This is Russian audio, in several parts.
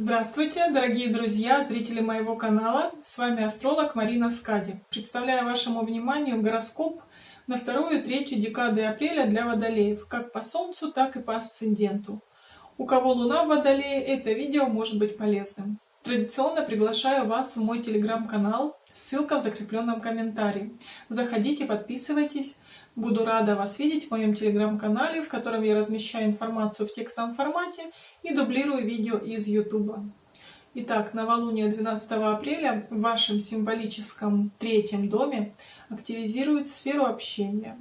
Здравствуйте, дорогие друзья, зрители моего канала. С вами астролог Марина Скади. Представляю вашему вниманию гороскоп на вторую и третью декады апреля для водолеев, как по Солнцу, так и по асценденту. У кого Луна в Водолее, это видео может быть полезным. Традиционно приглашаю вас в мой телеграм-канал, ссылка в закрепленном комментарии. Заходите, подписывайтесь. Буду рада вас видеть в моем телеграм-канале, в котором я размещаю информацию в текстовом формате и дублирую видео из YouTube. Итак, новолуние 12 апреля в вашем символическом третьем доме активизирует сферу общения.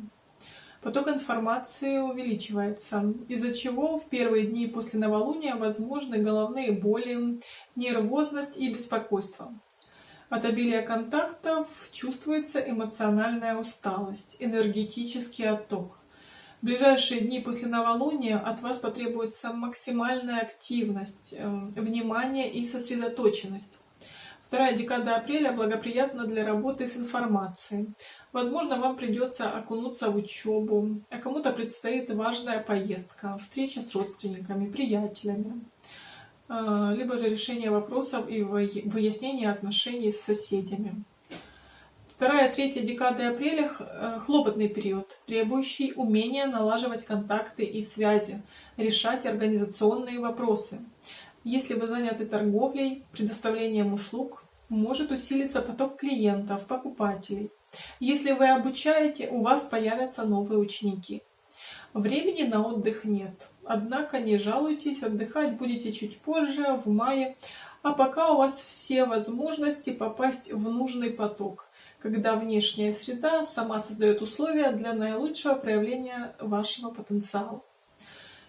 Поток информации увеличивается, из-за чего в первые дни после новолуния возможны головные боли, нервозность и беспокойство. От обилия контактов чувствуется эмоциональная усталость, энергетический отток. В ближайшие дни после новолуния от вас потребуется максимальная активность, э, внимание и сосредоточенность. Вторая декада апреля благоприятна для работы с информацией. Возможно, вам придется окунуться в учебу, а кому-то предстоит важная поездка, встреча с родственниками, приятелями. А, либо же решение вопросов и выяснение отношений с соседями. Вторая, третья декады апреля э, – хлопотный период, требующий умения налаживать контакты и связи, решать организационные вопросы. Если вы заняты торговлей, предоставлением услуг, может усилиться поток клиентов, покупателей. Если вы обучаете, у вас появятся новые ученики. Времени на отдых нет. Однако не жалуйтесь, отдыхать будете чуть позже, в мае. А пока у вас все возможности попасть в нужный поток, когда внешняя среда сама создает условия для наилучшего проявления вашего потенциала.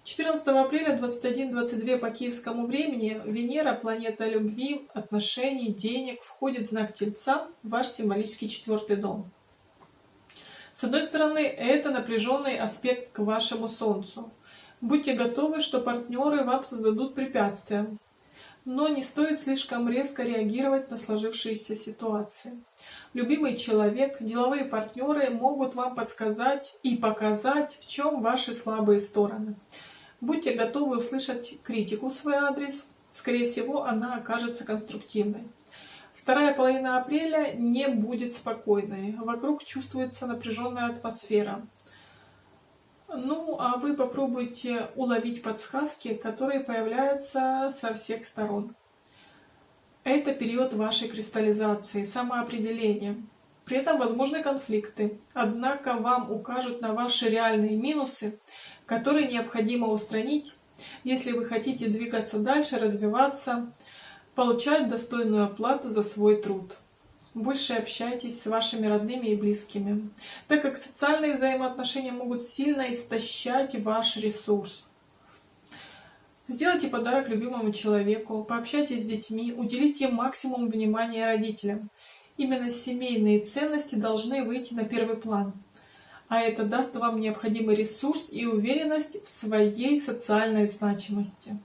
14 апреля 21-22 по киевскому времени Венера, планета любви, отношений, денег, входит в знак Тельца, ваш символический четвертый дом. С одной стороны, это напряженный аспект к вашему Солнцу. Будьте готовы, что партнеры вам создадут препятствия. Но не стоит слишком резко реагировать на сложившиеся ситуации. Любимый человек, деловые партнеры могут вам подсказать и показать, в чем ваши слабые стороны. Будьте готовы услышать критику в свой адрес. Скорее всего, она окажется конструктивной. Вторая половина апреля не будет спокойной. Вокруг чувствуется напряженная атмосфера. Ну, а вы попробуйте уловить подсказки, которые появляются со всех сторон. Это период вашей кристаллизации, самоопределения. При этом возможны конфликты. Однако вам укажут на ваши реальные минусы, которые необходимо устранить, если вы хотите двигаться дальше, развиваться, получать достойную оплату за свой труд. Больше общайтесь с вашими родными и близкими, так как социальные взаимоотношения могут сильно истощать ваш ресурс. Сделайте подарок любимому человеку, пообщайтесь с детьми, уделите максимум внимания родителям. Именно семейные ценности должны выйти на первый план, а это даст вам необходимый ресурс и уверенность в своей социальной значимости.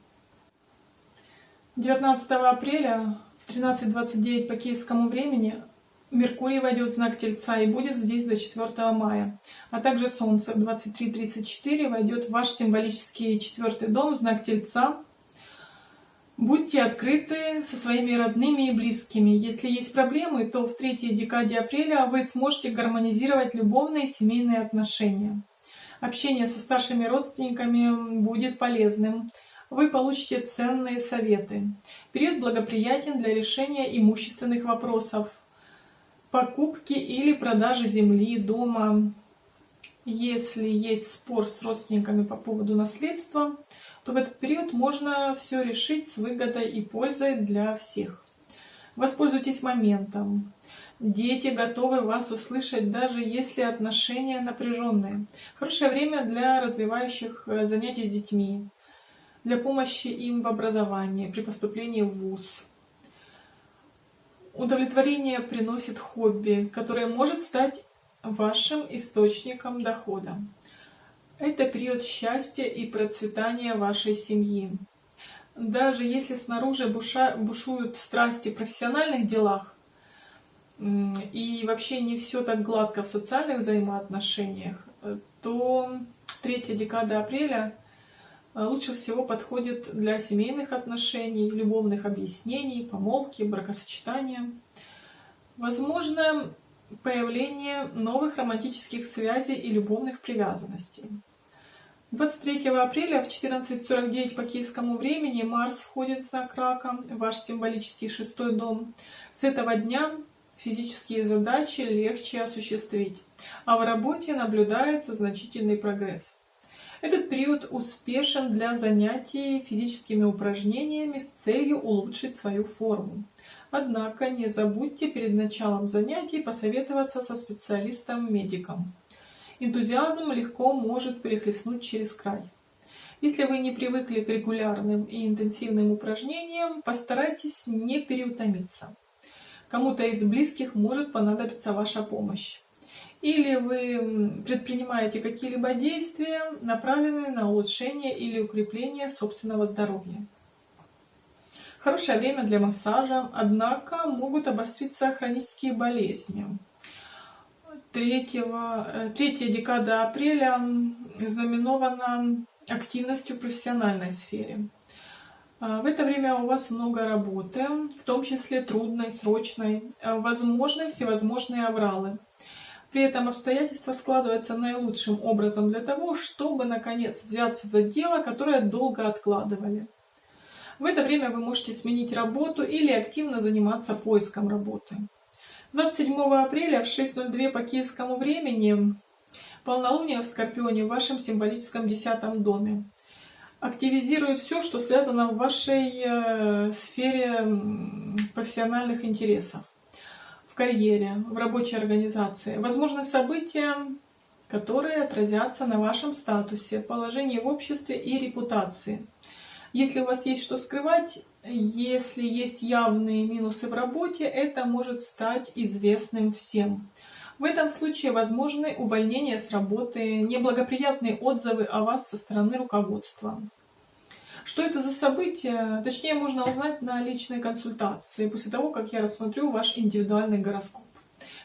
19 апреля в 13.29 по киевскому времени Меркурий войдет в знак Тельца и будет здесь до 4 мая. А также Солнце в 23.34 войдет в ваш символический четвертый дом, знак Тельца. Будьте открыты со своими родными и близкими. Если есть проблемы, то в третьей декаде апреля вы сможете гармонизировать любовные и семейные отношения. Общение со старшими родственниками будет полезным вы получите ценные советы. Период благоприятен для решения имущественных вопросов, покупки или продажи земли, дома. Если есть спор с родственниками по поводу наследства, то в этот период можно все решить с выгодой и пользой для всех. Воспользуйтесь моментом. Дети готовы вас услышать, даже если отношения напряженные. Хорошее время для развивающих э, занятий с детьми для помощи им в образовании, при поступлении в ВУЗ. Удовлетворение приносит хобби, которое может стать вашим источником дохода. Это период счастья и процветания вашей семьи. Даже если снаружи буша, бушуют страсти в профессиональных делах, и вообще не все так гладко в социальных взаимоотношениях, то третья декада апреля лучше всего подходит для семейных отношений, любовных объяснений, помолвки, бракосочетания. Возможно появление новых романтических связей и любовных привязанностей. 23 апреля в 14.49 по киевскому времени Марс входит в знак Рака, ваш символический шестой дом. С этого дня физические задачи легче осуществить, а в работе наблюдается значительный прогресс. Этот период успешен для занятий физическими упражнениями с целью улучшить свою форму. Однако не забудьте перед началом занятий посоветоваться со специалистом-медиком. Энтузиазм легко может перехлестнуть через край. Если вы не привыкли к регулярным и интенсивным упражнениям, постарайтесь не переутомиться. Кому-то из близких может понадобиться ваша помощь или вы предпринимаете какие-либо действия, направленные на улучшение или укрепление собственного здоровья. Хорошее время для массажа, однако могут обостриться хронические болезни. 3, 3 э, декада апреля знаменована активностью в профессиональной сфере. А, в это время у вас много работы, в том числе трудной, срочной, возможны всевозможные авралы. При этом обстоятельства складываются наилучшим образом для того, чтобы, наконец, взяться за дело, которое долго откладывали. В это время вы можете сменить работу или активно заниматься поиском работы. 27 апреля в 6.02 по киевскому времени полнолуние в Скорпионе в вашем символическом десятом доме. Активизирует все, что связано в вашей э, сфере профессиональных интересов в карьере, в рабочей организации. Возможны события, которые отразятся на вашем статусе, положении в обществе и репутации. Если у вас есть что скрывать, если есть явные минусы в работе, это может стать известным всем. В этом случае возможны увольнения с работы, неблагоприятные отзывы о вас со стороны руководства. Что это за событие? Точнее, можно узнать на личной консультации, после того, как я рассмотрю ваш индивидуальный гороскоп.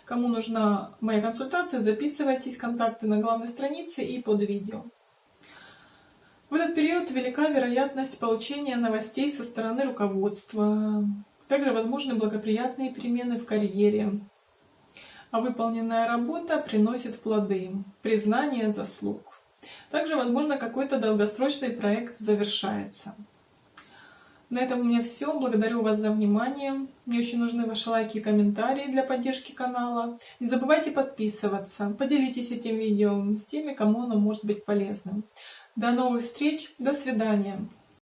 Кому нужна моя консультация, записывайтесь, контакты на главной странице и под видео. В этот период велика вероятность получения новостей со стороны руководства. Также возможны благоприятные перемены в карьере. А выполненная работа приносит плоды, признание заслуг. Также, возможно, какой-то долгосрочный проект завершается. На этом у меня все. Благодарю вас за внимание. Мне очень нужны ваши лайки и комментарии для поддержки канала. Не забывайте подписываться. Поделитесь этим видео с теми, кому оно может быть полезным. До новых встреч. До свидания.